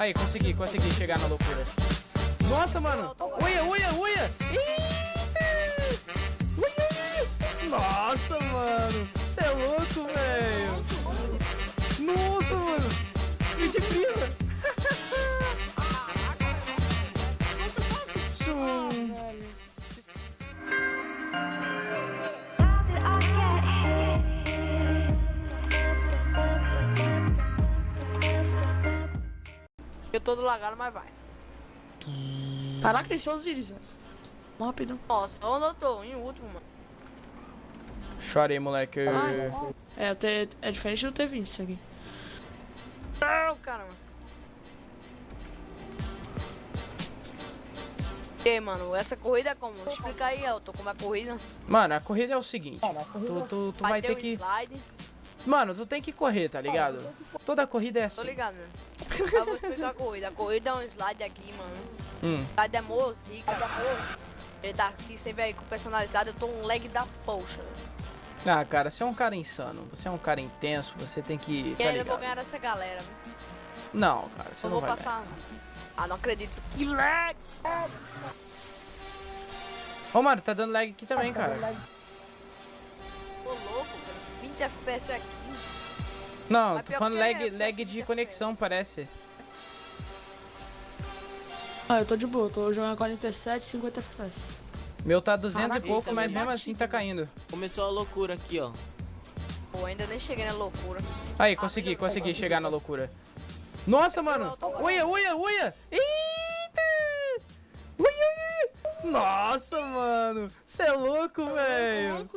Aí, consegui, consegui chegar na loucura. Nossa, mano. Uia, uia, uia. Nossa, mano. Você é louco, velho. Nossa, mano. Que de Eu tô do lagado, mas vai. Caraca, eles são os íris, velho. Vamos rapidão. Nossa, onde eu tô? Em último, mano. Chorei, moleque. Ah, é, o T, é diferente do T20 isso aqui. Não, caramba. E aí, mano, essa corrida é como? Explica aí, Elton, como é a corrida. Mano, a corrida é o seguinte. Tu, tu, tu vai ter ter um que... slide. Mano, tu tem que correr, tá ligado? Toda corrida é Tô assim. ligado, né? Eu vou explicar a corrida. A corrida é um slide aqui, mano. Hum. Slide é mozica. Ele tá aqui, você vê aí com personalizado. Eu tô um leg da poxa. Ah, cara, você é um cara insano. Você é um cara intenso. Você tem que. E Tá ainda vou ligado? ganhar essa galera. Não, cara, você Eu não vou vai. passar. Ah, não acredito. Que lag! ganhar. Ô, mano, tá dando lag aqui também, cara. Tô louco. 20 FPS aqui. Não, Mas tô falando lag, é, lag tá de 20 conexão, parece. Ah, eu tô de boa, tô jogando 47, 50 FPS. Meu tá 200 Caraca, e pouco, é mas mesmo assim tá caindo. Começou a loucura aqui, ó. Pô, ainda nem cheguei na loucura. Aí, consegui, consegui chegar na loucura. Nossa, mano! Uia, uia, uia! Eita! Ui, ui, ui! Nossa, mano! Você é louco, velho!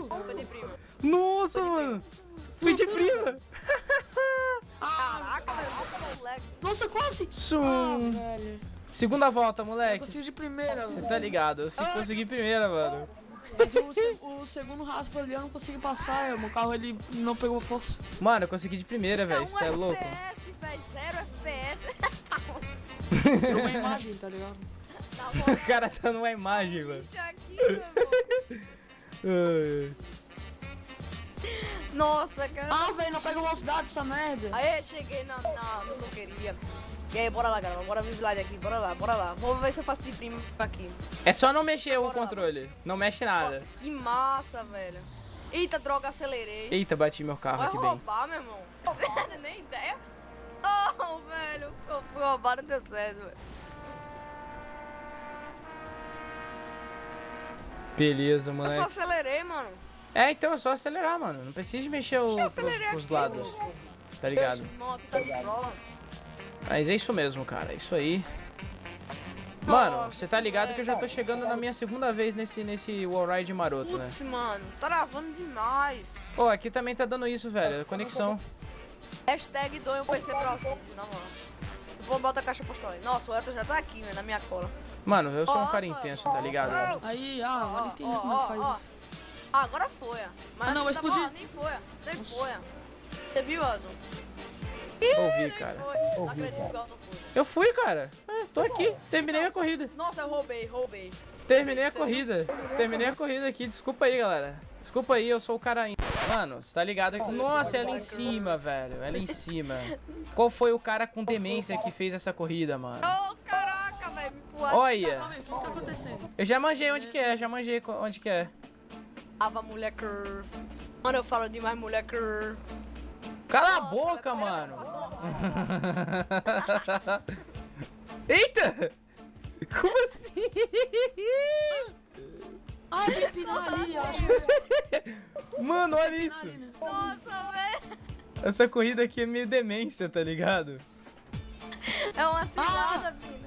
Louco? Nossa, mano! Fui de prima! Caraca, velho. lag. Nossa, quase! Ah, Sum! velho. Segunda volta, Eu moleque. consegui de primeira, Você velho. tá ligado? Eu fui conseguir primeira, mano. Mas o, o segundo raspa ali eu não consegui passar, é, o meu carro ele não pegou força. Mano, eu consegui de primeira, velho. um Você é louco. FPS, velho. Zero FPS. Deu uma imagem, tá ligado? tá bom. O cara tá numa imagem, mano. Isso aqui, meu. Nossa, cara. Ah, velho, não pega velocidade essa merda. Aí, cheguei na, na, no que eu queria. E aí, bora lá, galera. Bora no slide aqui. Bora lá, bora lá. Vamos ver se eu faço de prima aqui. É só não mexer o Bora lá. controle. Não mexe nada. Nossa, que massa, velho. Eita, droga, acelerei. Eita, bati meu carro Vai aqui bem. roubar, meu irmão. Nem ideia. Oh, velho. Eu fui roubar, não deu certo, velho. Beleza, Eu só acelerei, mano. É, então é só acelerar, mano. Não precisa de mexer o, pros aqui, lados. Tá ligado? Tá de prova. Mas é isso mesmo, cara. É isso aí. Mano, você tá ligado que eu já tô chegando na minha segunda vez nesse, nesse wall ride maroto, né? Putz, mano. Tá travando demais. Pô, aqui também tá dando isso, velho. Conexão. Hashtag doe o PC pra Alcides, na moral. Depois bota a caixa postal aí. Nossa, o Elton já tá aqui, né? Na minha cola. Mano, eu sou um cara intenso, tá ligado? Aí, ah, agora Ó, entendi como é faz isso. Ah, agora foi. ó. Mas Ah, não, tá explodir. bom, Nem foi. ó. Nem foi. ó. Você viu, Elton? Ouvi, Nem cara. foi. Não acredito que o Elton foi. Eu fui, cara. É, tô aqui. Terminei a corrida. Nossa, eu roubei, roubei. Terminei a corrida. Terminei a corrida aqui. Desculpa aí, galera. Desculpa aí, eu sou o cara. in- Mano, você tá ligado? que- Nossa, ela em cima, velho. Ela em cima. Qual foi o cara com demência que fez essa corrida, mano? Ô, caraca, velho. Olha, que tá acontecendo? eu já manjei onde que é, já manjei onde que é. Ava, moleque. Mano, eu falo demais, moleque. Cala a Nossa, boca, velho, pera, mano. Eita! Como assim? Ah, tem pinar ali, acho que Mano, olha isso. né? Nossa, velho. Essa corrida aqui é meio demência, tá ligado? É uma cilada, Pina.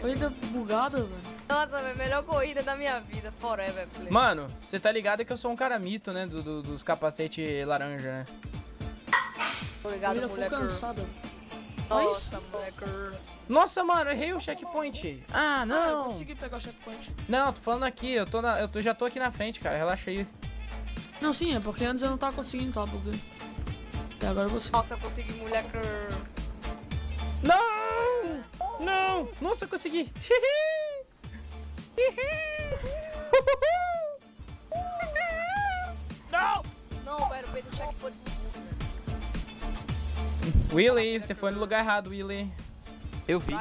Corrida bugada, velho. Nossa, velho. Melhor corrida da minha vida. Forever, play. Mano, você tá ligado que eu sou um cara mito, né? Do, do- dos capacetes laranja, né? Obrigado, full moleque. cansada. Nossa, moleque. Nossa, mano, errei o checkpoint. Ah, Ah, eu não. consegui pegar o checkpoint. Não, tô falando aqui, eu, tô na, eu tô, já tô aqui na frente, cara. Relaxa aí. Não, sim, é porque antes eu não tava conseguindo, tá bugando. E agora eu. Nossa, eu consegui, moleque. Não! Não! Nossa, consegui! Não! Não, velho, eu do checkpoint. Willy, você foi no lugar errado, Willy. Eu vi.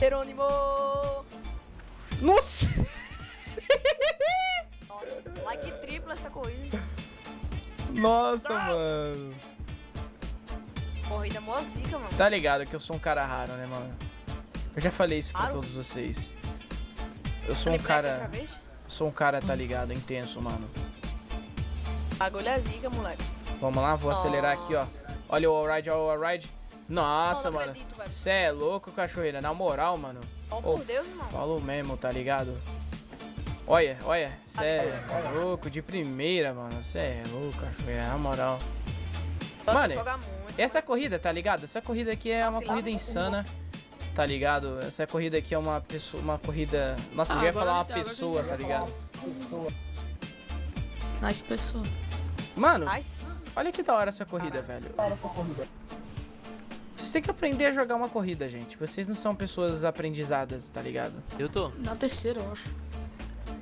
Jerônimo! Nossa! Like triplo essa corrida. Nossa, mano. Corrida mó zica, mano. Tá ligado que eu sou um cara raro, né, mano? Eu já falei isso pra Raro? todos vocês. Eu sou um cara. Sou um cara, tá ligado? Intenso, mano. Bagulho é zica, moleque. Vamos lá, vou acelerar aqui, ó. Nossa. Olha o all-ride, olha o all-ride. Nossa, não, não mano. acredito, velho. Cê é louco, cachoeira. Na moral, mano. Ó, Ô, por Deus, irmão. Falou mesmo, tá ligado? Olha, olha. Cê é louco, de primeira, mano. Cê é louco, cachoeira. Na moral. Mano. Essa corrida, tá ligado? Essa corrida aqui é uma corrida insana. Tá ligado? Essa corrida aqui é uma pessoa, uma corrida. Nossa, eu Ah, ia agora falar uma eu entendo, pessoa, tá eu ligado? Nice pessoa. Mano, Nice. olha que da hora essa corrida, velho. Vocês têm que aprender a jogar uma corrida, gente. Vocês não são pessoas aprendizadas, tá ligado? Eu tô. Na terceira, eu acho.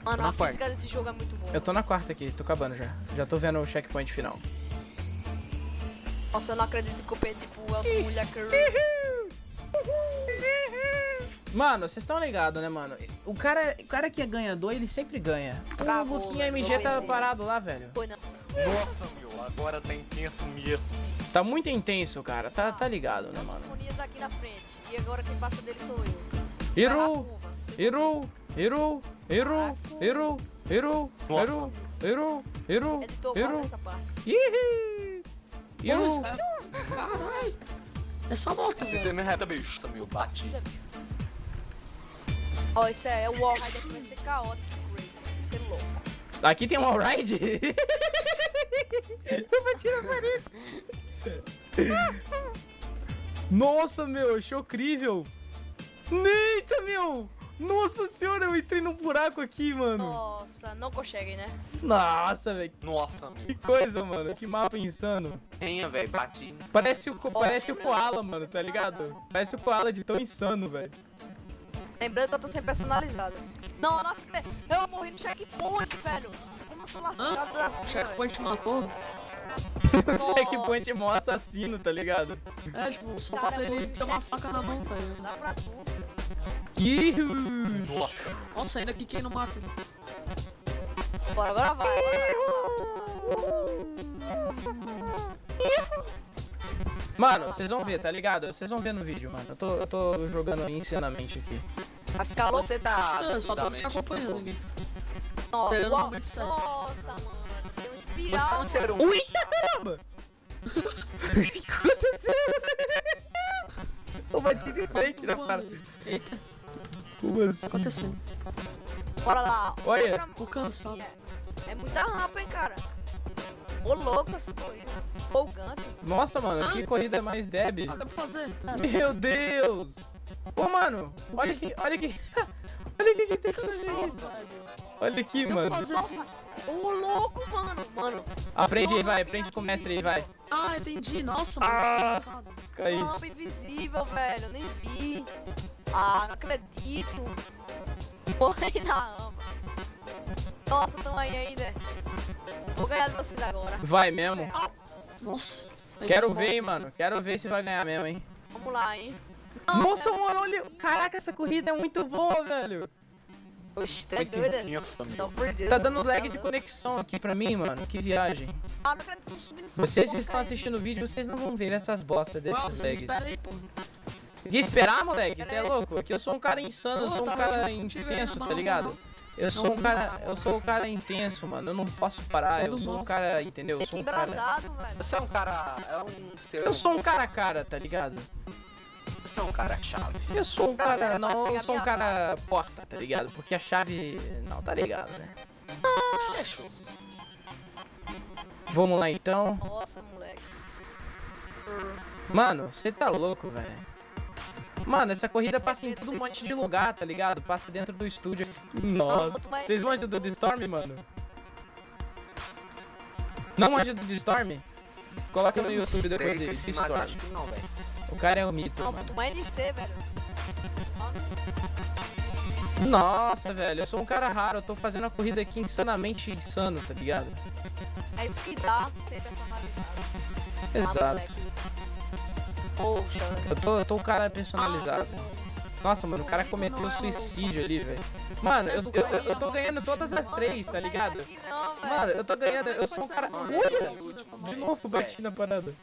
Mano, na a física desse jogo é muito boa. Eu tô na quarta aqui, tô acabando já. Já tô vendo o checkpoint final. Nossa, eu não acredito que eu perdi pro Elton Mulher Mano, vocês estão ligados, né, mano? O cara, o cara que é ganhador, ele sempre ganha. O Travou, Luquinha velho, MG tá parado lá, velho. Foi não. Nossa, meu, agora tá intenso mesmo. Tá muito intenso, cara. Tá, tá ligado, né, mano? Aqui na frente. E agora quem passa dele sou eu. Você- Hiru, Hiru, Hiru, Hiru, Hiru, Nossa. Hiru, Hiru, Hiru, Editor, Hiru, essa parte. Ihi. Hiru. esse cara- Caralho. Essa moto, Se velho. você me reta, bicho. Nossa, meu, bati. Batida, bicho. Ó, esse é o wall ride aqui vai ser caótico, crazy. Vai ser louco. Aqui tem um alright? Eu bati na parede. Nossa, meu, achou incrível. Eita, meu. Nossa senhora, eu entrei num buraco aqui, mano. Nossa, não consegue, né? Nossa, velho. Nossa, Que coisa, mano. Que mapa insano. Venha, velho, bati. Parece o, parece o Koala, mano, tá ligado? Parece o Koala de tão insano, velho. Lembrando que eu tô sem personalizado. Não, nossa, que... eu morri no checkpoint, velho. Como eu sou lascado da vida, velho. Checkpoint matou. O checkpoint é mó assassino, tá ligado? É, tipo, só falta ele ter uma faca na mão, tá ligado? Dá pra tu. Ih, Nossa. Nossa, ainda que quem não mata. Bora, agora vai. Agora vai. Mano, vocês vão ver, tá ligado? Vocês vão ver no vídeo, mano. Eu tô, eu tô jogando insanamente aqui. Vai ficar louco. Você tá só tô te acompanhando. Nossa, mano. Deu um Você é espiral. um ser humano. Eita caramba! O que aconteceu? Eu bati de frente na parada. Eita, Como tá assim? acontecendo. Bora lá. Olha. Tô cansado. É, é muita rampa, hein, cara. Ô, louco essa corrida. Empolgante. Nossa, mano, que corrida mais débil. Ah, dá pra fazer. Meu Deus! Ô, mano, olha aqui, olha aqui. Olha aqui que tem que fazer isso. Olha aqui, pra mano. Nossa. Ô, louco, mano. Mano, Aprende aí, vai, aprende com o mestre aí, vai. Ah, entendi. Nossa, mano, Ah. cansado. Cai. rampa invisível, velho. Eu nem vi. Ah, não acredito. Morri na rampa. Nossa, tamo aí ainda. Vou ganhar de vocês agora. Vai mesmo. Nossa. Aí Quero ver, hein, mano. Quero ver se vai ganhar mesmo, hein. Vamos lá, hein. Nossa, mano, olha. Caraca, essa corrida é muito boa, velho. Oxe, tá. Tá eu dando lag de conexão aqui pra mim, mano. Que viagem. Ah, eu Vocês que estão assistindo o vídeo, vocês não vão ver essas bostas desses Nossa, lags. espera aí, pô. De esperar, moleque? Você é louco? Aqui eu sou um cara insano, eu sou um tava cara intenso, tá ligado? Eu sou um cara, eu sou um cara intenso, mano. Eu não posso parar, eu Todo sou um cara, entendeu? Eu É sou que um cara. Você é um cara. É um. Eu sou um cara a cara, tá ligado? Você é um cara chave. Eu sou um cara, não, eu sou um cara porta, tá ligado? Porque a chave, não, tá ligado, né? Vamos lá então. Nossa, moleque. Mano, você tá louco, velho. Mano, essa corrida passa em todo um monte de lugar, tá ligado? Passa dentro do estúdio. Nossa, vocês vão ajudar do Storm, mano? Não ajuda do Storm? Coloca no YouTube depois dele, Storm. mas acho que não, velho. O cara é um mito, Não, tu NC, velho. Nossa, velho, eu sou um cara raro, eu tô fazendo uma corrida aqui insanamente insano, tá ligado? É isso que dá ser personalizado. Exato. moleque. Poxa, Eu tô, eu tô o cara personalizado. Nossa, mano, o cara cometeu suicídio ali, velho. Mano, eu, eu, eu- tô ganhando todas as três, tá ligado? Não, velho. Mano, eu tô ganhando, eu sou um cara. Olha! De novo bati na parada.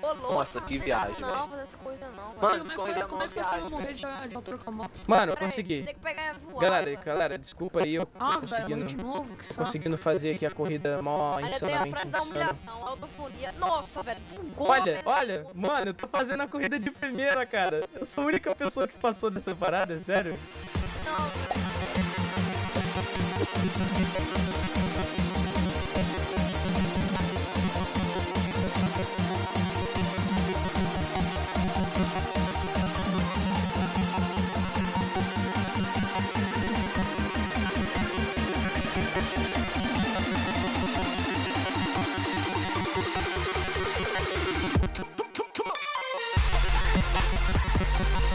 Ô, louco, Nossa, que viagem, Não, fazer essa corrida não, mano. É corrida é como é que pra viagem. morrer de, de altura com a moto? Mano, eu consegui. Tem que pegar voar. Galera, velho. galera, desculpa aí, eu tô Ah, velho, conseguindo, novo, que saco. conseguindo fazer aqui a corrida mó Ainda tem a insanamente frase da humilhação, autofonia. Nossa, velho, bugou, Olha, velho. olha, mano, eu tô fazendo a corrida de primeira, cara. Eu sou a única pessoa que passou dessa parada, é sério. Não, velho. We'll be right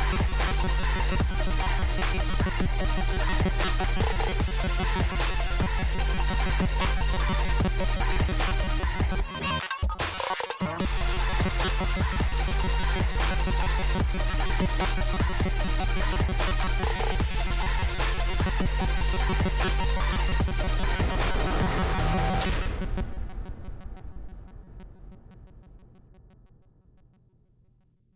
back.